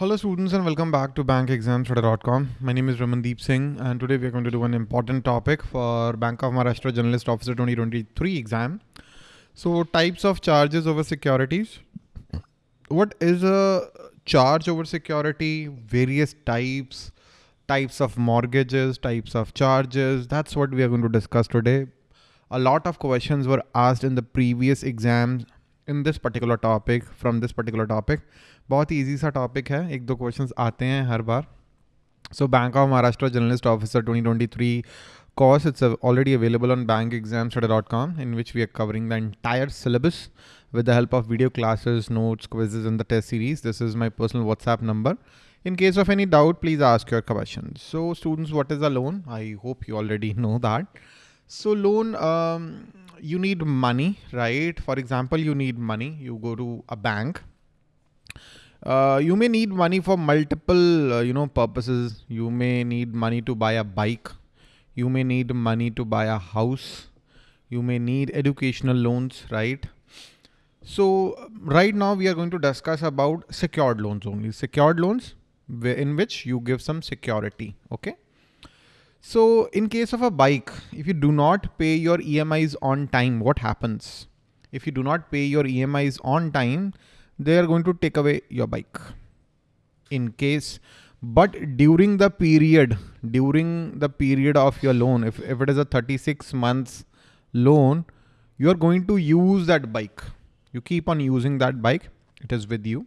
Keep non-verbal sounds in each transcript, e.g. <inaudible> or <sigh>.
Hello students and welcome back to bankexamstudy.com. My name is Ramandeep Singh and today we are going to do an important topic for Bank of Maharashtra Generalist Officer 2023 exam. So types of charges over securities. What is a charge over security? Various types, types of mortgages, types of charges. That's what we are going to discuss today. A lot of questions were asked in the previous exams in this particular topic from this particular topic. बहुत ही easy सा topic है। एक दो question आते हैं हर बार। So bank of Maharashtra journalist officer 2023 twenty three course it's already available on bank exam dot com in which we are covering the entire syllabus with the help of video classes notes quizzes in the test series this is my personal WhatsApp number in case of any doubt please ask your question so students what is a loan I hope you already know that so loan you need money right for example you need money you go to a bank uh, you may need money for multiple, uh, you know, purposes. You may need money to buy a bike. You may need money to buy a house. You may need educational loans, right? So right now we are going to discuss about secured loans only. Secured loans in which you give some security, okay? So in case of a bike, if you do not pay your EMIs on time, what happens? If you do not pay your EMIs on time, they are going to take away your bike in case but during the period during the period of your loan if, if it is a 36 months loan you are going to use that bike. You keep on using that bike. It is with you.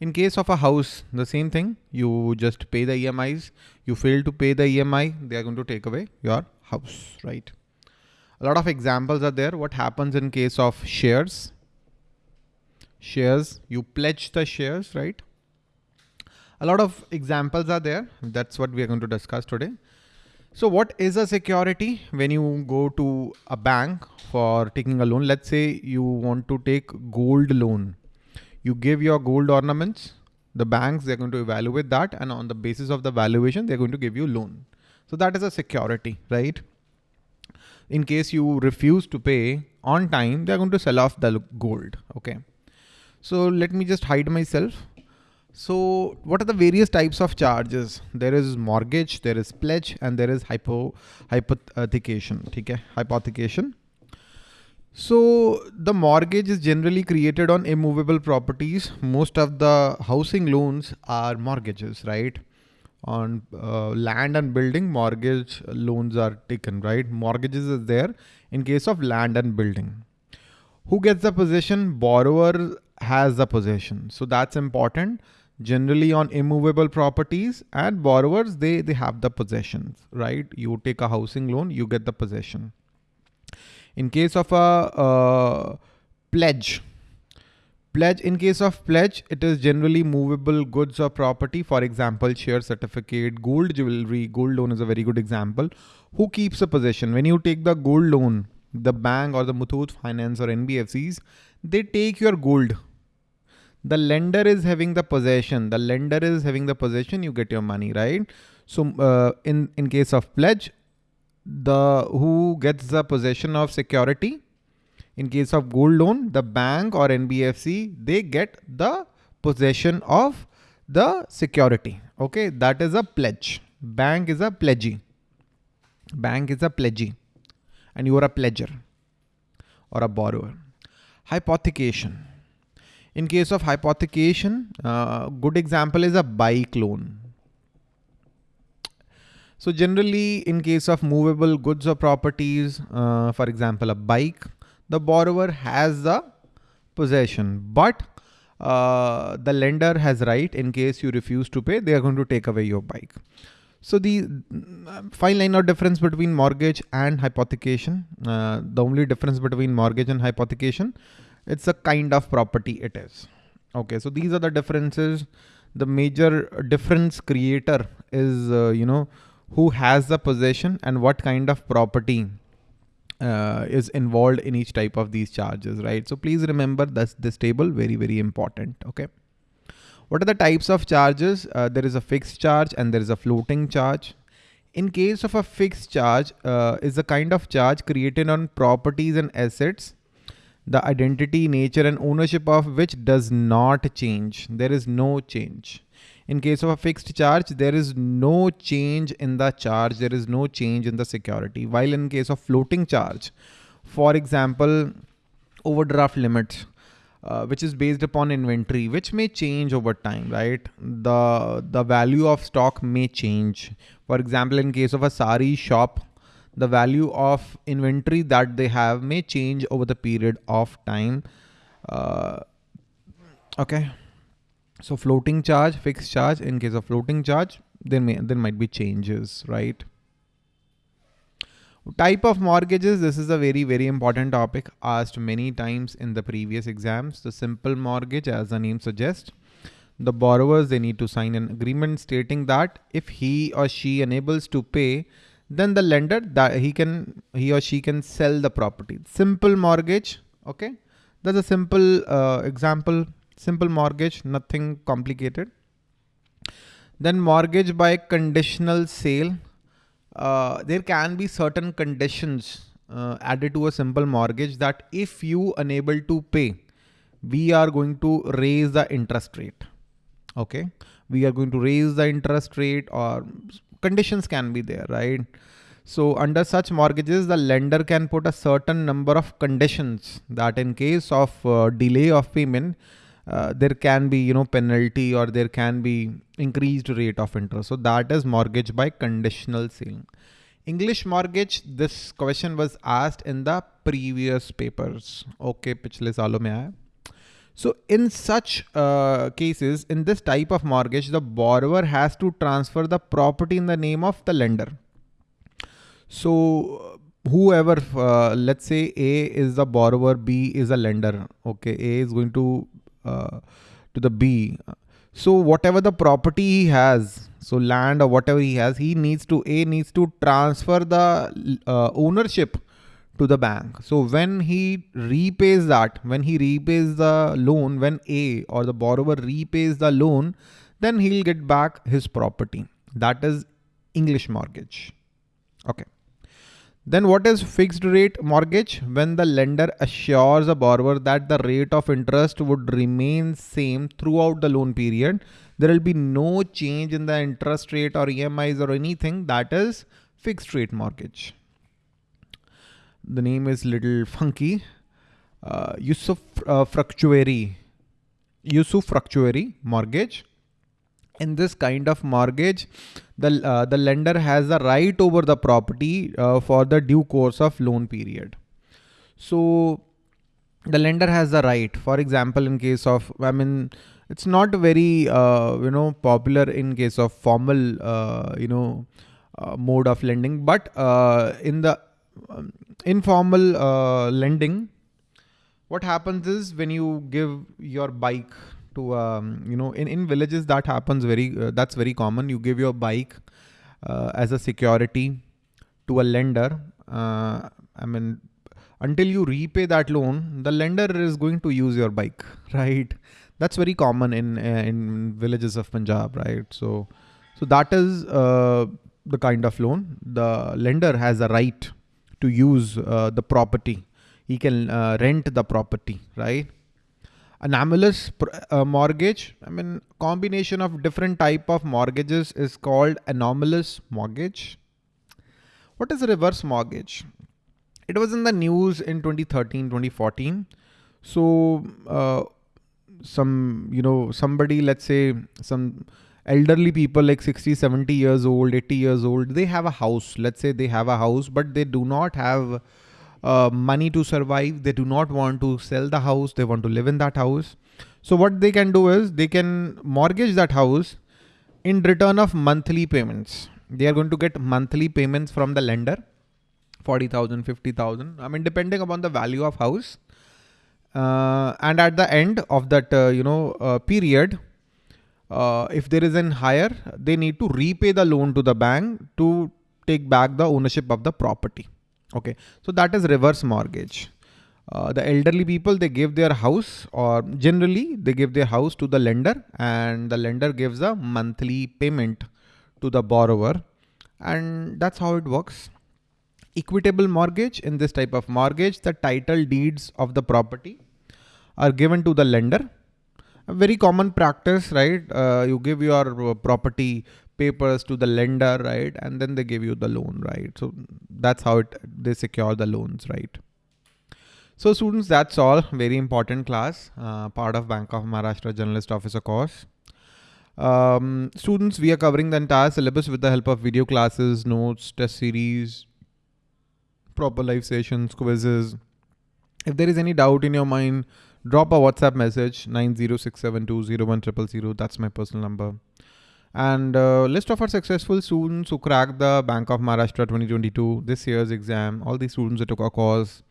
In case of a house the same thing. You just pay the emis you fail to pay the emi they are going to take away your house right? A lot of examples are there. What happens in case of shares shares, you pledge the shares, right? A lot of examples are there. That's what we are going to discuss today. So what is a security when you go to a bank for taking a loan? Let's say you want to take gold loan. You give your gold ornaments, the banks, they're going to evaluate that. And on the basis of the valuation, they're going to give you loan. So that is a security, right? In case you refuse to pay on time, they're going to sell off the gold. Okay. So let me just hide myself. So what are the various types of charges? There is mortgage, there is pledge, and there is hypo hypothecation. Okay, hypothecation. So the mortgage is generally created on immovable properties. Most of the housing loans are mortgages, right? On uh, land and building, mortgage loans are taken, right? Mortgages is there in case of land and building. Who gets the possession? Borrower has the possession. So that's important. Generally on immovable properties and borrowers, they, they have the possessions, right? You take a housing loan, you get the possession. In case of a uh, pledge, pledge in case of pledge it is generally movable goods or property for example share certificate gold jewelry gold loan is a very good example who keeps a possession when you take the gold loan the bank or the Muthoot finance or nbfcs they take your gold the lender is having the possession. The lender is having the possession you get your money right? So uh, in in case of pledge the who gets the possession of security in case of gold loan the bank or nbfc they get the possession of the security. Okay that is a pledge. Bank is a pledgee. Bank is a pledgee and you are a pledger or a borrower. Hypothecation in case of hypothecation, uh, good example is a bike loan. So generally in case of movable goods or properties, uh, for example, a bike, the borrower has the possession, but uh, the lender has right in case you refuse to pay, they are going to take away your bike. So the fine line of difference between mortgage and hypothecation, uh, the only difference between mortgage and hypothecation it's a kind of property it is. Okay, so these are the differences. The major difference creator is, uh, you know, who has the possession and what kind of property uh, is involved in each type of these charges, right? So please remember this, this table, very, very important, okay? What are the types of charges? Uh, there is a fixed charge and there is a floating charge. In case of a fixed charge, uh, is a kind of charge created on properties and assets the identity, nature and ownership of which does not change. There is no change. In case of a fixed charge, there is no change in the charge. There is no change in the security. While in case of floating charge, for example, overdraft limits, uh, which is based upon inventory, which may change over time, right? The, the value of stock may change. For example, in case of a sari shop, the value of inventory that they have may change over the period of time. Uh, okay. So floating charge, fixed charge, in case of floating charge, there may, there might be changes, right? Type of mortgages, this is a very, very important topic asked many times in the previous exams. The simple mortgage, as the name suggests, the borrowers, they need to sign an agreement stating that if he or she enables to pay, then the lender that he can, he or she can sell the property. Simple mortgage. Okay. That's a simple uh, example, simple mortgage, nothing complicated. Then mortgage by conditional sale. Uh, there can be certain conditions uh, added to a simple mortgage that if you unable to pay, we are going to raise the interest rate. Okay. We are going to raise the interest rate or conditions can be there, right? So under such mortgages, the lender can put a certain number of conditions that in case of uh, delay of payment, uh, there can be, you know, penalty or there can be increased rate of interest. So that is mortgage by conditional sale. English mortgage, this question was asked in the previous papers. Okay, पिछले सालों में आया. so in such uh, cases, in this type of mortgage, the borrower has to transfer the property in the name of the lender. So whoever, uh, let's say A is the borrower, B is a lender. Okay, A is going to uh, to the B. So whatever the property he has, so land or whatever he has, he needs to A needs to transfer the uh, ownership to the bank. So when he repays that, when he repays the loan, when A or the borrower repays the loan, then he'll get back his property. That is English mortgage. Okay. Then what is fixed rate mortgage? When the lender assures a borrower that the rate of interest would remain same throughout the loan period, there will be no change in the interest rate or EMIs or anything that is fixed rate mortgage the name is little funky. Uh, Yusuf uh, Fructuary, Usufructuary mortgage. In this kind of mortgage, the, uh, the lender has the right over the property uh, for the due course of loan period. So the lender has the right, for example, in case of, I mean, it's not very, uh, you know, popular in case of formal, uh, you know, mode of lending, but in the um, informal uh, lending, what happens is when you give your bike to, um, you know, in, in villages that happens very, uh, that's very common. You give your bike uh, as a security to a lender. Uh, I mean, until you repay that loan, the lender is going to use your bike, <laughs> right? That's very common in, uh, in villages of Punjab, right? So, so that is uh, the kind of loan. The lender has a right to use uh, the property. He can uh, rent the property, right? Anomalous uh, mortgage, I mean, combination of different type of mortgages is called anomalous mortgage. What is a reverse mortgage? It was in the news in 2013, 2014. So some, you know, somebody, let's say some elderly people like 60 70 years old 80 years old they have a house. Let's say they have a house but they do not have uh, money to survive. They do not want to sell the house. They want to live in that house. So what they can do is they can mortgage that house in return of monthly payments. They are going to get monthly payments from the lender 40000 50000 i mean depending upon the value of house. Uh, and at the end of that uh, you know uh, period uh, if there is an hire, they need to repay the loan to the bank to take back the ownership of the property. Okay, so that is reverse mortgage. Uh, the elderly people, they give their house or generally they give their house to the lender and the lender gives a monthly payment to the borrower and that's how it works. equitable mortgage. In this type of mortgage, the title deeds of the property are given to the lender. A very common practice, right? Uh, you give your uh, property papers to the lender, right? And then they give you the loan, right? So that's how it, they secure the loans, right? So students, that's all. Very important class, uh, part of Bank of Maharashtra Generalist Officer course. Um, students, we are covering the entire syllabus with the help of video classes, notes, test series, proper live sessions, quizzes. If there is any doubt in your mind, drop a WhatsApp message 906720100. That's my personal number. And uh, list of our successful students who cracked the Bank of Maharashtra 2022 this year's exam. All these students that took a course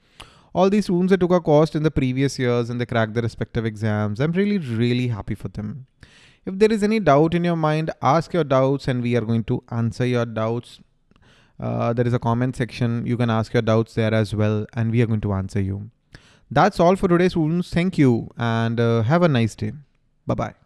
all these students that took a course in the previous years and they cracked their respective exams. I'm really, really happy for them. If there is any doubt in your mind, ask your doubts and we are going to answer your doubts. Uh, there is a comment section. You can ask your doubts there as well and we are going to answer you. That's all for today students. Thank you and uh, have a nice day. Bye-bye.